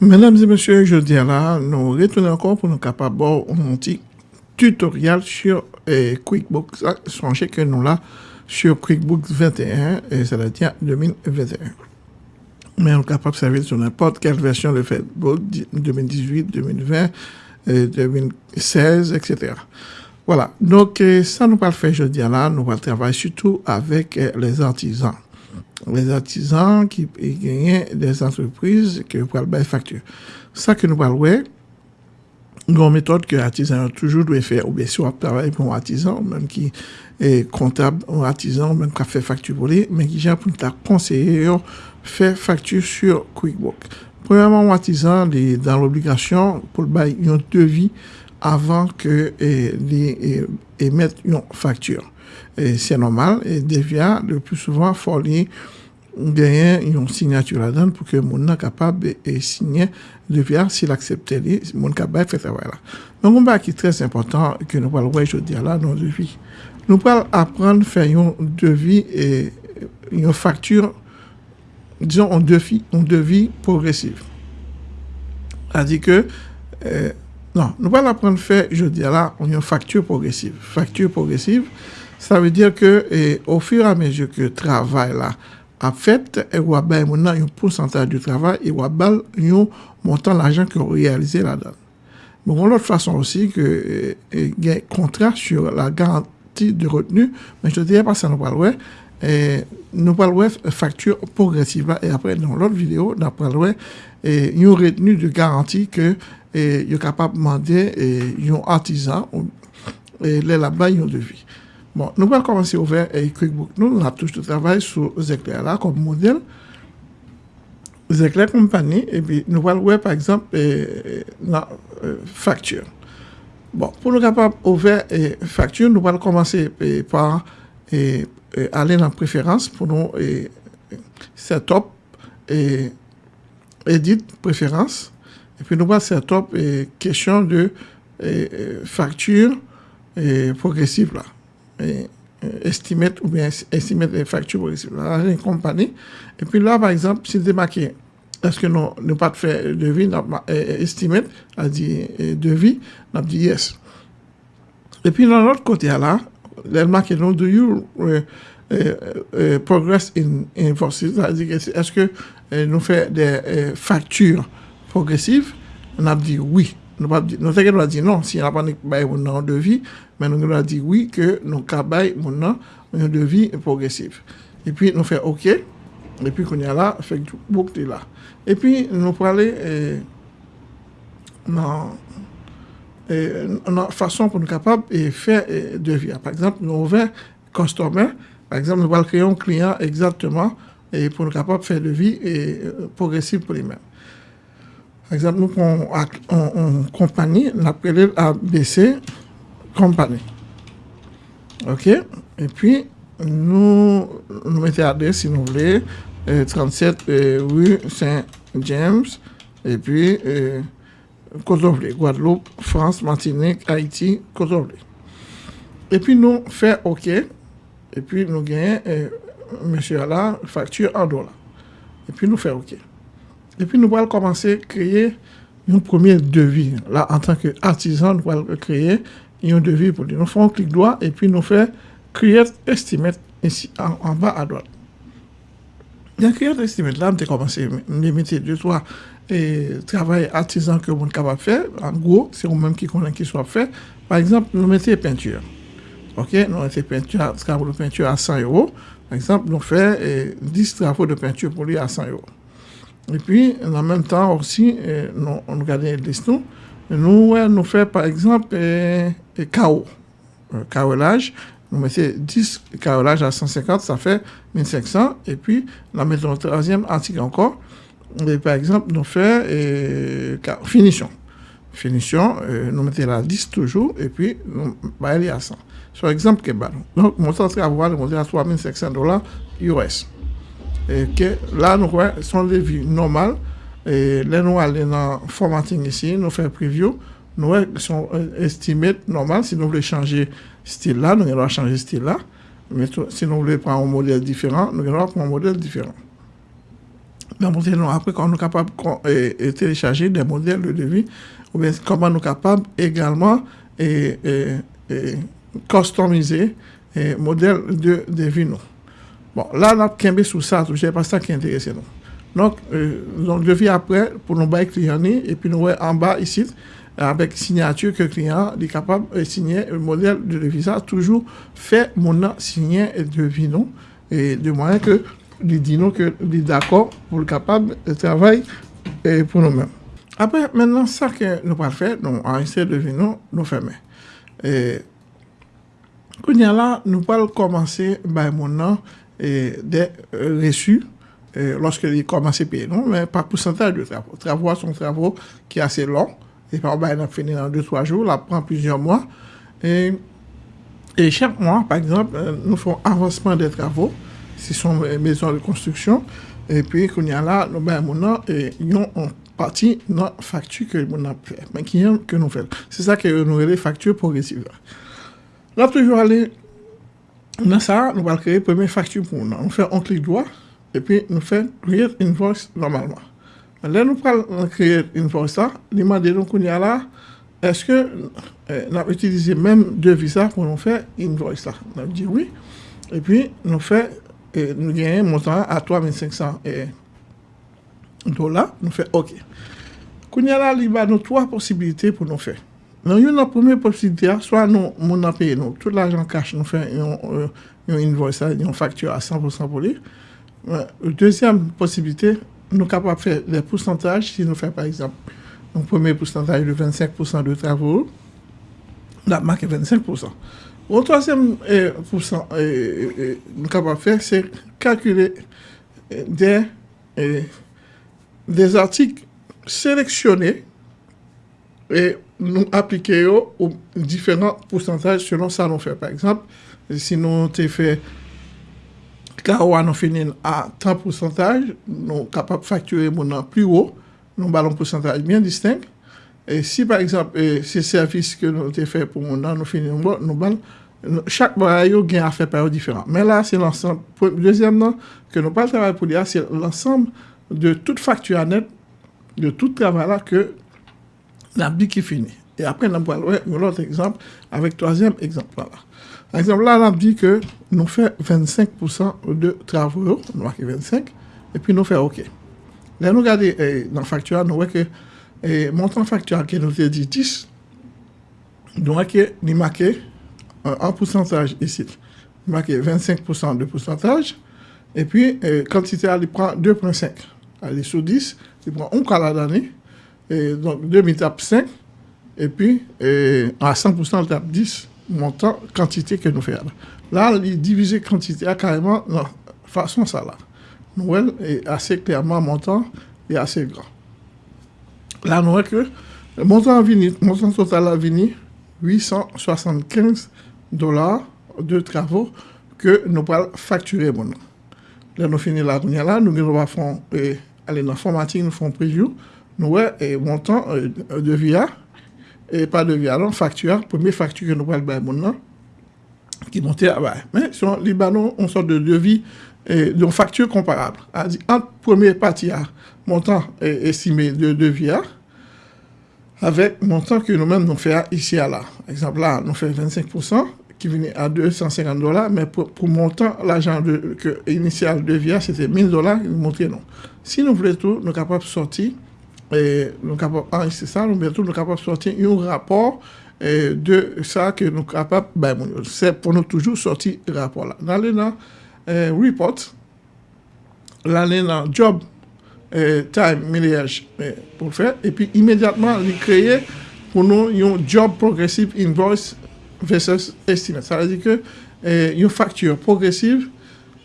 Mesdames et messieurs, je dis là, nous retournons encore pour nous capables un petit tutoriel sur eh, QuickBooks. Songez que nous là sur QuickBooks 21, et ça date 2021. Mais on est capable de servir sur n'importe quelle version de Facebook 2018, 2020, 2016, etc. Voilà. Donc, eh, ça nous va le jeudi là. Nous allons travailler surtout avec eh, les artisans les artisans qui gagnent des entreprises qui peuvent faire facture. Ça que nous parlons, une méthode que l'artisan toujours doit faire, ou bien soit travailler pour un artisan, même qui est comptable, un artisan, même qui a fait facture pour lui, mais qui j'ai pour ta conseiller faire facture sur QuickBook. Premièrement, un artisan est dans l'obligation pour le bail devis avant que les émettre une facture c'est normal, et devient le plus souvent, faut gagner une signature là-dedans pour que mon soit capable de signer devient s'il accepte mon capable faire travail là. Donc, un qui est très important que nous parlons aujourd'hui là dans le devis. Nous allons apprendre à faire un devis et une facture, disons un devis, un devis progressif. C'est-à-dire que, euh, non, nous allons apprendre à faire, je dis là, une facture progressive. Facture progressive, ça veut dire que au fur et à mesure que le travail là a fait, et on a un pourcentage du travail et on a un montant d'argent qu'on réalisé là-dedans. Bon, l'autre façon aussi que il y a un contrat sur la garantie de retenue, mais je te dirais pas ça nous parle et nous parlons facture progressive et après dans l'autre vidéo nous parlons et une retenue de garantie que et est capable de demander un artisan et là-bas un devis. Bon, nous allons commencer à ouvrir QuickBook. Nous, on a tout le travail sur Zecler là comme modèle. Zecler compagnie, et puis nous allons voir par exemple la facture. Bon, pour nous capables d'ouvrir facture, nous allons commencer par aller dans préférence pour nous setup et edit préférence. Et puis nous setup et question de facture progressive là estimate ou bien estimate les factures possibles. Là, une compagnie. Et puis là, par exemple, si c'est marqué, est-ce que nous ne pas faire devis, estimate, a dit devis, a dit yes. Et puis dans l'autre côté là, elle marque non, do you uh, uh, progress in invoices, c'est-à-dire est-ce que nous faisons des factures progressive, on a dit oui. Nou te gen do a di non, non, si an apanik baye moun nan an devi, men nou gen do a di oui ke nou ka baye moun nan an devi progresiv. E pi nou fe ok, e pi kon ya la, fek bouk te la. E pi nou prale euh, nan euh, fason pou nou kapab e fe euh, devi. Par exemple, nou ouve konstome, par exemple nou val kreyon kliyan exactement pou nou kapab fe devi progresiv pou li men. Par exemple, nous prenons une compagnie, on appelle ABC Company. OK? Et puis, nous, nous mettons l'adresse, si vous voulez, 37 euh, rue Saint-James, et puis, euh, Guadeloupe, France, Martinique, Haïti, Cotovle. Et puis, nous faisons OK, et puis nous gagnons, euh, monsieur là, facture en dollars. Et puis, nous faisons OK. Et puis, nous allons commencer à créer un premier devis. Là, en tant qu'artisan, nous allons créer un devis pour lui. Nous faisons un clic droit et puis nous faisons Create Estimate ici en, bas à droite. Dans Create Estimate, là, nous commencé à mettre deux, trois et travail artisan que vous êtes capable de faire. En gros, c'est vous-même qui connaissez qui soit fait. Par exemple, nous mettons peinture. OK, nous mettons peinture, peinture à 100 euros. Par exemple, nous faisons 10 travaux de peinture pour lui à 100 euros. Et puis, en même temps aussi, eh, nous, on regarde les listes. Nous, nous faisons par exemple eh, KO, euh, carrelage. Nous mettons 10 carrelages à 150, ça fait 1500. Et puis, nous mettons le troisième article encore. Et par exemple, nous eh, finition. Finition, nous mettons la 10 toujours, et puis nous mettons à 100. Par exemple, donc, mon temps de travail, nous à 3500 dollars US et que là, nous sont des vues normales. Et là, nous allons dans formatting ici, nous faisons preview. Nous sont estimés normal. Si nous voulons changer style là, nous allons changer style là. Mais si nous voulons prendre un modèle différent, nous allons prendre un modèle différent. Mais après, quand on est capable de télécharger des modèles de devis, ou bien comment nous sommes capables également de customiser les modèles de devis. Bon, là, on a sous ça, c'est pas ça qui intéresse nous. Donc, euh, donc devis après pour nos bails clients et puis nous en bas ici avec signature que le client est capable de signer le modèle de devis. toujours fait mon signer de devis et de moyen que lui dit nous que est d'accord pour le capable de travailler pour nous-mêmes. Après, maintenant, ça que nous allons faire, nous allons essayer de venir nous fermer. Et, là, nous allons commencer par mon nom et des euh, reçus euh, lorsqu'il commence à payer. Non, mais par pourcentage de travaux. Travaux sont travaux qui sont assez longs. Et par exemple, on finit dans 2-3 jours, là, prend plusieurs mois. Et, et, chaque mois, par exemple, euh, nous faisons avancement des travaux. Ce sont les maisons de construction. Et puis, qu'on y a là, nous avons une partie dans la facture que nous avons fait. que nous faisons. C'est ça que nous avons les factures progressives. Là, toujours aller Nan sa, nou pal kreye premye faktur pou nou. Nou fè on klik doa, epi nou fè create invoice normalman. Lè nou pal kreye invoice sa, li mande nou koun ya la, eske eh, nou ap itilize menm devis sa pou nou fè invoice sa. Nou ap di oui, epi nou fè, eh, nou genye montan a 3500 eh, dola, nou fè ok. Koun ya la, li ba nou 3 posibilite pou nou fè. Nan yon nan pweme posibite a, swa nou moun nan peye nou, tout l'ajan kache nou fè yon, yon invoice a, yon faktur a 100% pou li. Dezyam posibite, nou kapap fè le pousantaj, si nou fè par exemple, nou pweme pousantaj de 25% de travou, la marke 25%. Ou toasem pousan nou kapap fè, se kalkule de des artik seleksyonè e nou aplike yo ou diferant pousantaj selon sa nou fe. Par eksemp, si nou te fe kawa nou finin a 30 pousantaj, nou kapap fakture moun nan pli ou, nou balon pousantaj bien distinct. E si par eksemp, e se servis ke nou te fe pou moun nan nou finin moun, nou balon Chak baray yo gen a fe par yo diferant. Men la, se l'ensemble. Dezyem nan, ke nou pal travay pou li a, se l'ensemble de tout faktu anet, de tout travay la, ke la BIC qui finit. Et après, nous allons un autre exemple avec troisième exemple là. Par exemple, là, on dit que nous faisons 25% de travaux, nous marquons 25, et puis nous faisons OK. Là, nous regardons eh, dans la facture, nous voyons que eh, montant facture qui nous dit 10, nous marquons en pourcentage ici. Il marqué 25% de pourcentage. Et puis, euh, quantité, il prend 2,5. Elle est sur 10, il prend un quart d'année. Et donc, 2000 tape 5, et puis et à 100% tape 10, montant, quantité que nous faisons. Là, il divise quantité à carrément de façon ça là. Noël est assez clairement montant et assez grand. Là, nous voyons que le montant, vini, montant total à venir, 875 dollars de travaux que nous allons facturer. Bon. Là, nous finissons la là, nous allons faire aller dans l'informatique, nous faisons preview. Nous avons un montant euh, de via, et pas de via, non, facture, première facture que nous faire bon, qui monte à bas. Mais sur le Libanon, on sort de devis et de facture comparable. Entre première partie, montant estimé de devis, avec montant que nous-mêmes nous faisons ici à là. Par exemple, là, nous faisons 25%, qui venait à 250 dollars, mais pour, pour montant, l'argent initial de VIA, c'était 1000 dollars, nous montrons non. Si nous voulons tout, nous sommes capables de sortir, E, nou kapap ah, anjse sa, nou bientou nou kapap sorti yon rapor eh, de sa ke nou kapap bay moun yo. Se pou nou toujou sorti rapor la. Nan lè nan eh, report, lan lè nan job eh, time millage pou fè, epi imediatman li kreye pou nou yon job progressive invoice versus estimate. Sa lè di ke yon e, faktur progressive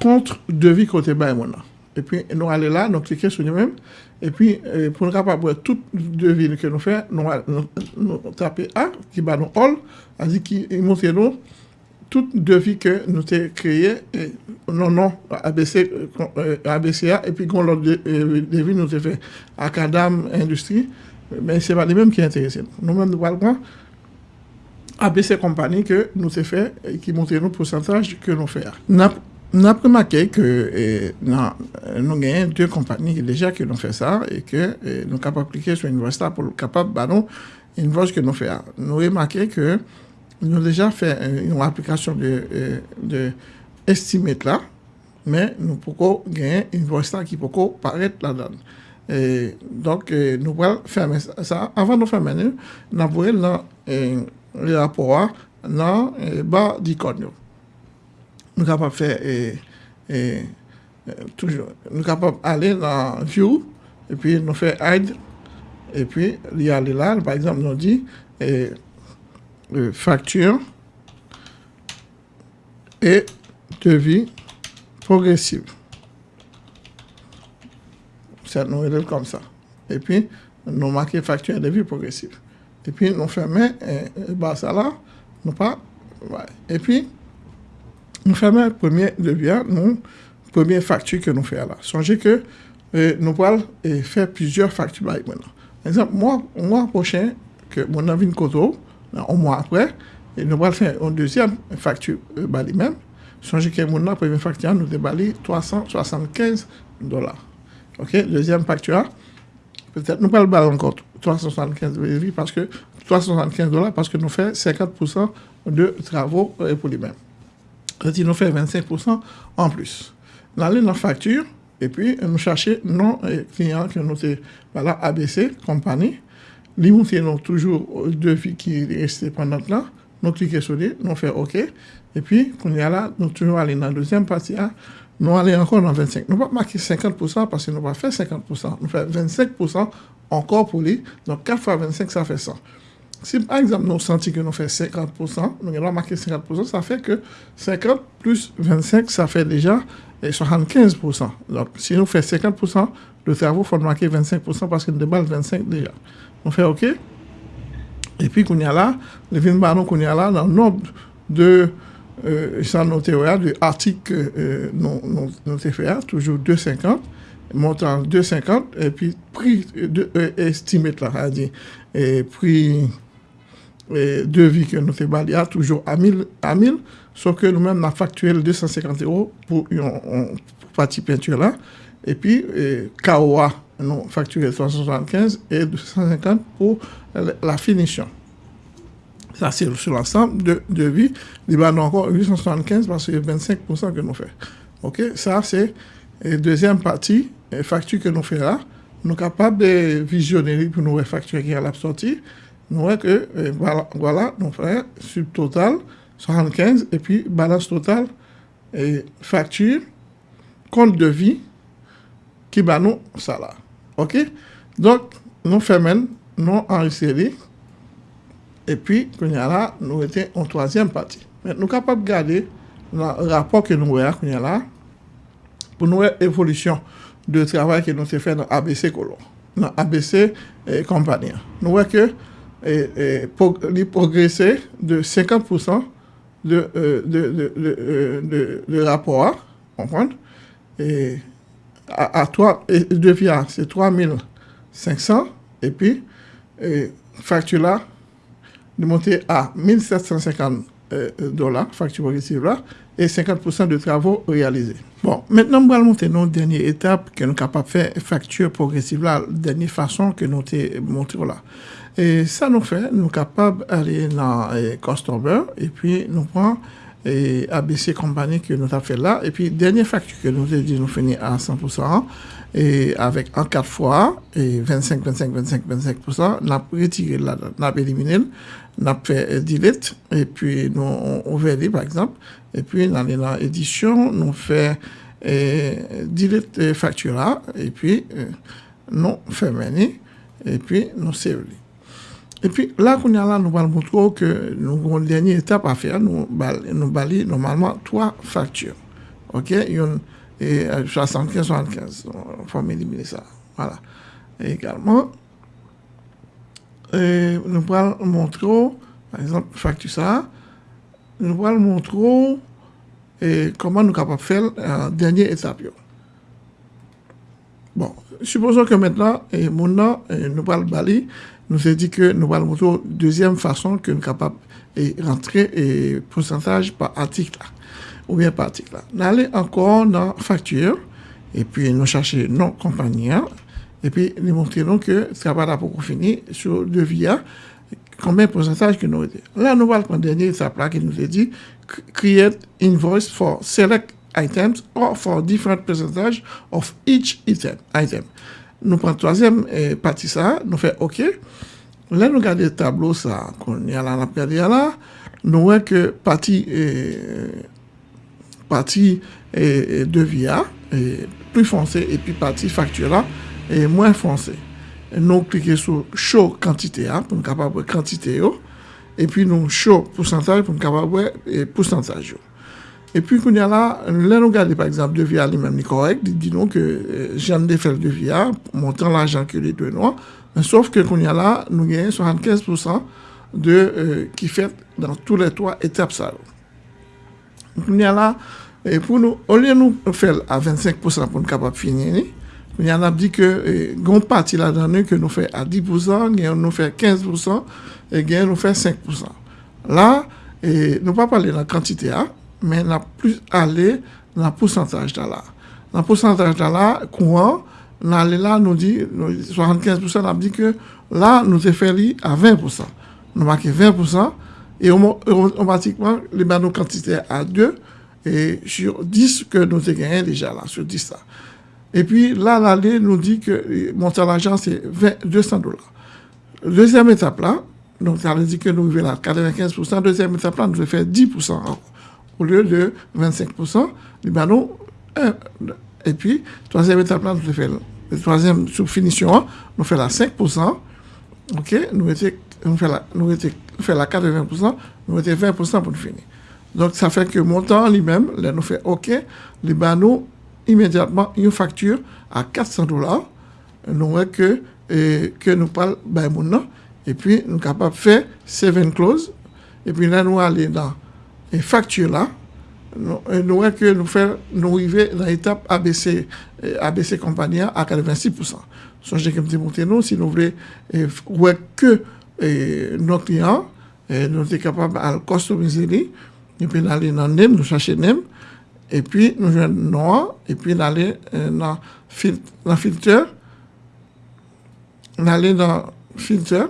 kontre devi kote bay moun la. Epi nou alè la, nou klike sou yon mèm, Et puis, eh, pour nous capable tout devis que nous faisons, nous, nous, taper A, qui va nous all, c'est-à-dire qui montre nous tout devis que nous avons créé, et, non, non, ABC, euh, ABCA, et puis qu'on l'autre devis nous avons fait à Cadam Industrie, mais ce n'est pas les mêmes qui intéressent. Nous-mêmes, nous parlons ABC compagnie que nous avons fait et qui montre nous pourcentage que nous faisons. Nou ap remake ke nou genyen dwe kompany ki deja ki nou fe sa e ke nou kap aplike sou universita pou kapap ba nou invoj ke nou fe a. Nou remake ke nou deja fe yon aplikasyon de estimet la men nou poko genyen universita ki poko paret la dan. Donk nou pral ferme sa. Avan nou ferme nou, nan pou el nan le rapor nan ba di kon yo. Nous capables de faire et, et, toujours, nous capables d'aller dans View, et puis nous faire Hide, et puis y a là, par exemple, nous dit et, facture et devis progressive. Ça nous élève comme ça. Et puis, nous marquons facture et devis progressive. Et puis, nous fermons, et, bah, ça là, nous pas. Et puis, nous faisons le premier devis, nous, première facture que nous faisons là. Songez que euh, nous allons euh, faire plusieurs factures maintenant. Par exemple, mois prochain, que mon avis Koto, après, et nous allons faire une deuxième facture euh, Bali même. Songez que mon première facture, nous débali 375 dollars. OK? Deuxième facture, peut-être nous allons pas encore 375 parce que 375 dollars parce que nous faisons 50% de travaux pour les mêmes cest nous fait 25% en plus. Allons dans la facture et puis nous cherchons nos clients que nous avons voilà, ABC, compagnie. Nous avons toujours deux devis qui restent pendant là. Nous cliquons sur lui, nous faisons OK. Et puis, quand on est là, nous toujours aller dans la deuxième partie. Nous allons encore dans 25. Nous ne pas marquer 50% parce que nous ne pas faire 50%. Nous faisons 25% encore pour lui. Donc, 4 fois 25, ça fait 100. Si par exemple nous sentons que nous faisons 50%, nous avons marqué 50%, ça fait que 50 plus 25, ça fait déjà 75%. Donc si nous faisons 50%, le cerveau faut marquer 25% parce nous déballe 25 déjà. On fait OK? Et puis qu'on y a là, le vin baron qu'on y a là, dans l'ordre de euh, de article euh, fait, toujours 2,50 montant 2,50 et puis prix de, euh, estimé là, dit, et prix devis que nous avons toujours à 1000, à 1000 sauf que nous-mêmes, avons facturé 250 euros pour une, partie peinture là. Et puis, KOA, nous facturé 375 et 250 pour la finition. Ça, c'est sur l'ensemble de devis. Il y encore 875 parce que 25% que nous faisons. OK? Ça, c'est la deuxième partie, facture que nous faisons là. Nous sommes capables de visionner pour nous facturer qui à la sortie nous voyons que euh, voilà, voilà, nous faisons total 75 et puis balance totale et facture, compte de vie qui va nous ça là. OK Donc nous faisons nous enregistrer et puis qu'on là nous était en troisième partie. Mais nous sommes capables de garder le rapport que nous voyons qu'on là pour nous évolution de travail que nous avons fait dans ABC colon, dans ABC et compagnie. Nous voyons que et, progresser de 50% de, euh, euh, de, de, rapport, comprendre? Et à, à 3, et devient, c'est 3500, et puis, facture là, de monter à 1750 euh, dollars, facture progressive là, et 50% de travaux réalisés. Bon, maintenant, nous allons monter nos dernière étape que nous sommes capables de faire facture progressive là, dernière façon que nous avons montré là. Et ça nous fait, nous capables d'aller dans eh, et puis nous prenons et ABC compagnie que nous avons fait là. Et puis, dernière facture que nous avons dit, nous finissons à 100%, et avec en 4 fois, et 25, 25, 25, 25%, nous avons retiré là, nous avons éliminé, nous avons fait delete, et puis nous avons par exemple, et puis dans l'édition, nous fait et, delete facture là, et puis nous fermons, et puis nous savons. Et puis là, nous allons montrer que nous avons une dernière étape à faire. Nous nous bali normalement trois factures. OK? Et 75 75 il faut éliminer ça. Voilà. Également nous allons montrer par exemple facture ça. Nous allons montrer comment nous sommes capables de faire la dernière étape. Bon, supposons que maintenant, et nous allons bali nous avons dit que nous allons montrer deuxième façon que nous sommes capables de rentrer et pourcentage par article. ou bien parti là. Nous allons encore dans facture, et puis nous chercher non compagnie, et puis nous montrons que va là pour finir sur devis, combien de pourcentage que nous avons. Là, nous allons prendre dernier là qui nous a dit create invoice for select items or for different percentage of each item. Nou pran toazem eh, pati sa, nou fe ok. Lè nou gade tablo sa, kon yala nap gade yala, nou wè ke pati, eh, pati e, eh, devya, e, pli fonse, epi pati faktura, e, mwen fonse. Nou klike sou show kantite a, pou nou kapabwe kantite yo, epi nou show pousantaj pou nou kapabwe pousantaj yo. E pi koun ya la, lè nou gade par exemple devya li mèm ni korek, di di nou ke jan defel devya, montan la jan ke li dwe nou, sauf ke koun ya la nou genye 75% de euh, ki fet dan tou lè toa etap sa yo. Koun ya la, pou nou, olè nou fel a 25% pou nou kapap finye ni, koun ya la di ke goun pati la dan nou ke nou fe a 10%, genye nou fe 15%, genye nou fe 5%. La, nou pa pale nan kantite a, quantité, hein, mais n'a plus aller dans le pourcentage de là. Dans le pourcentage de là, courant, là, nous dit, 75%, on a dit que là, nous avons fait à 20%. Nous marquons 20%, et automatiquement, les nos quantité à 2, et sur 10 que nous avons gagné déjà là, sur 10 ça. Et puis là, l'allée nous dit que montant l'argent, c'est 200 dollars. Deuxième étape là, donc ça veut dire que nous arrivons à 95%. Deuxième étape là, nous avons fait 10% au lieu de 25%, Libanon, et puis, troisième étape là, nous fait, la troisième sous-finition, nous fait la 5%, ok, nous fait la, nous fait la 80%, nous était 20% pour nous finir. Donc, ça fait que montant lui-même, là, nous fait OK, Libanon, immédiatement, une facture à 400 dollars, nous que, et, que nous parlons, ben, et puis, nous sommes capables de faire seven clause, et puis là, nous allons dans e faktur la, nou wè ke nou fè nou rive nan etap ABC, ABC kompanyan a 86%. Son jè kem te monte nou, si nou vle wè ke nou kliyan, nou te kapab al kostomize li, epi nou alè nan nem, nou chache nem, epi nou jwen noa, epi nou alè nan filter, nou alè nan filter,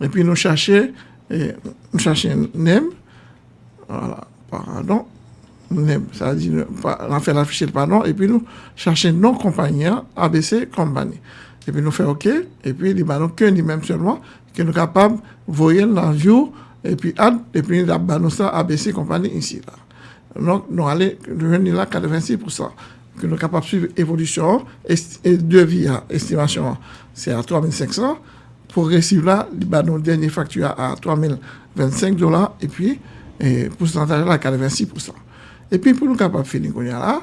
epi nou chache, nou chache nem, voilà, pardon, ça dit, on a fait l'afficher le pardon, et puis nous cherchons non compagnie, ABC compagnie. Et puis nous faisons OK, et puis nous que même seulement, que nous sommes capables de voir dans et puis add, et puis nous avons ça ABC compagnie ici. Là. Donc nous allons devenir là 86%. Que nous sommes capables de suivre l'évolution, et devis à estimation, c'est à 3500. Progressivement, là, nous dernier facture à 3025 dollars, et puis et pourcentage là 86%. Et puis pour nous capables de finir là,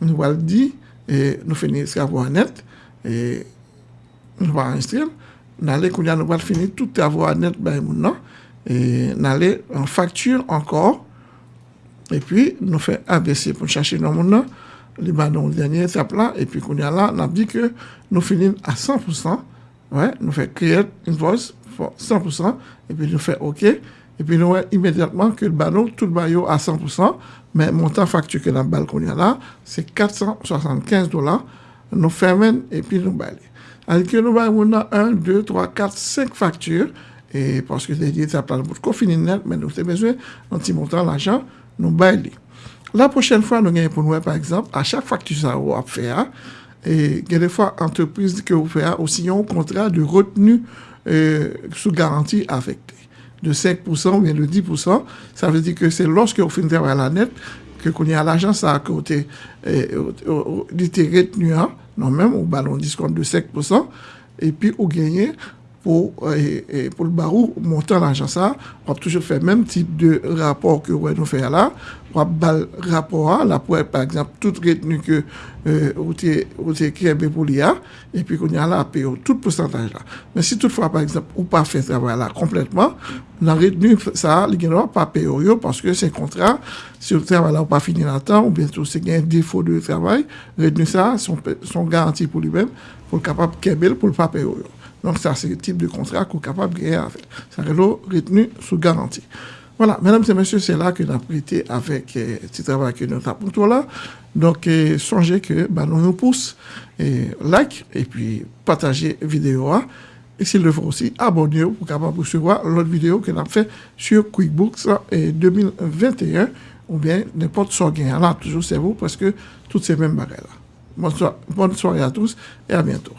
nous allons dire et nous finir travaux net et nous allons enregistrer. Nous allons nous allons finir tout travaux net ben non? Et nous allons en facture encore. Et puis nous faisons ABC pour chercher nos monde les dans le dernier étape là. Et puis qu'on y a là on a dit que nous finissons à 100% ouais nous faisons créer une voice pour 100% et puis nous faisons OK E pi nou wè imediatman ke l banon, tout bayo a 100%, men montan faktu ke nan bal kon ya la, se 475 dola, nou fermen e pi nou bali. Alke nou bay moun nan 1, 2, 3, 4, 5 faktur, e paske te diye ta plan pou kofini net, men nou te bezwe, nan ti montan l ajan, nou bali. La pochèl fwa nou genye pou nou wè, par exemple, a chak faktu sa ou ap fè a, e genye fwa entreprise ki ou fè a, ou si yon kontra de retenu euh, sou garanti avèk te. De 5% ou bien de 10%. Ça veut dire que c'est lorsque vous finissez à la net que qu'on y a l'agence à côté l'intérêt retenu, non même au ballon discount de 5%, et puis vous gagnez pour, et, pour le barou, montant l'argent ça, on a toujours fait le même type de rapport que nous fait là. On a le rapport là, pour par exemple, toute retenue que euh, vous avez pour l'IA, et puis qu'on y a là payer tout pourcentage là. Mais si toutefois, par exemple, ou pas fait ce travail là complètement, la retenue ça, il ne pas payer parce que c'est contrat, si le travail là, pas fini à temps, ou bien c'est un défaut de travail, retenue ça, sont, sont garantis pour lui-même, pour le capable de pour le pas payer donc, ça, c'est le type de contrat qu'on est capable de. Ça, c'est retenu sous garantie. Voilà, mesdames et messieurs, c'est là que nous avons prêté avec euh, ce travail que nous avons pour toi là. Donc, euh, songez que bah, nous nous pousse, et like et puis partagez la vidéo. hein. Et s'il le faut aussi, abonnez-vous pour capable recevoir l'autre vidéo que nous avons fait sur QuickBooks euh, 2021 ou bien n'importe ce gain. Là, toujours c'est vous parce que toutes ces mêmes soirée, bonne soirée à tous et à bientôt.